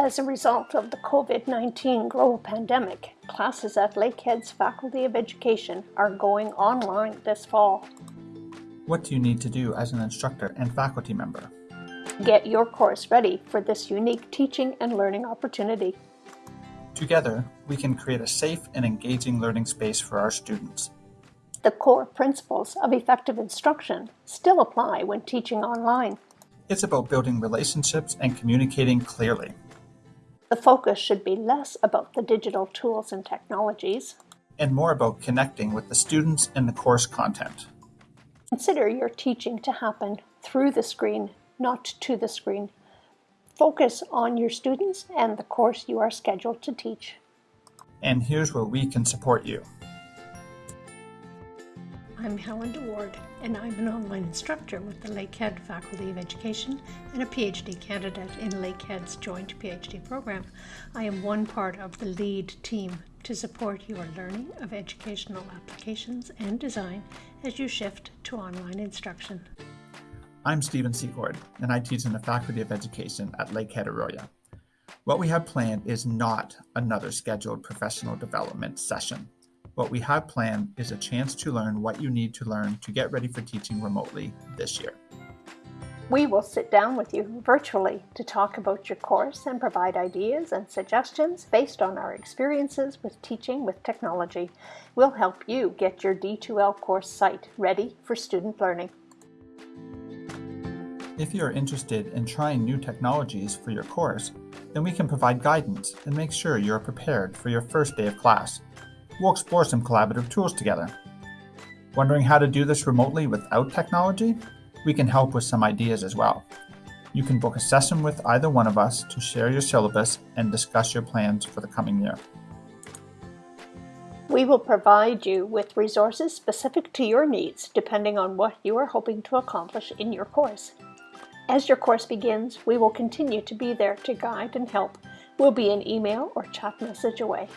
As a result of the COVID-19 global pandemic, classes at Lakehead's Faculty of Education are going online this fall. What do you need to do as an instructor and faculty member? Get your course ready for this unique teaching and learning opportunity. Together, we can create a safe and engaging learning space for our students. The core principles of effective instruction still apply when teaching online. It's about building relationships and communicating clearly. The focus should be less about the digital tools and technologies and more about connecting with the students and the course content. Consider your teaching to happen through the screen, not to the screen. Focus on your students and the course you are scheduled to teach. And here's where we can support you. I'm Helen DeWaard, and I'm an online instructor with the Lakehead Faculty of Education and a PhD candidate in Lakehead's joint PhD program. I am one part of the LEAD team to support your learning of educational applications and design as you shift to online instruction. I'm Stephen Secord, and I teach in the Faculty of Education at Lakehead Orillia. What we have planned is not another scheduled professional development session. What we have planned is a chance to learn what you need to learn to get ready for teaching remotely this year. We will sit down with you virtually to talk about your course and provide ideas and suggestions based on our experiences with teaching with technology. We'll help you get your D2L course site ready for student learning. If you are interested in trying new technologies for your course, then we can provide guidance and make sure you are prepared for your first day of class. We'll explore some collaborative tools together. Wondering how to do this remotely without technology? we can help with some ideas as well. You can book a session with either one of us to share your syllabus and discuss your plans for the coming year. We will provide you with resources specific to your needs depending on what you are hoping to accomplish in your course. As your course begins, we will continue to be there to guide and help. We'll be an email or chat message away.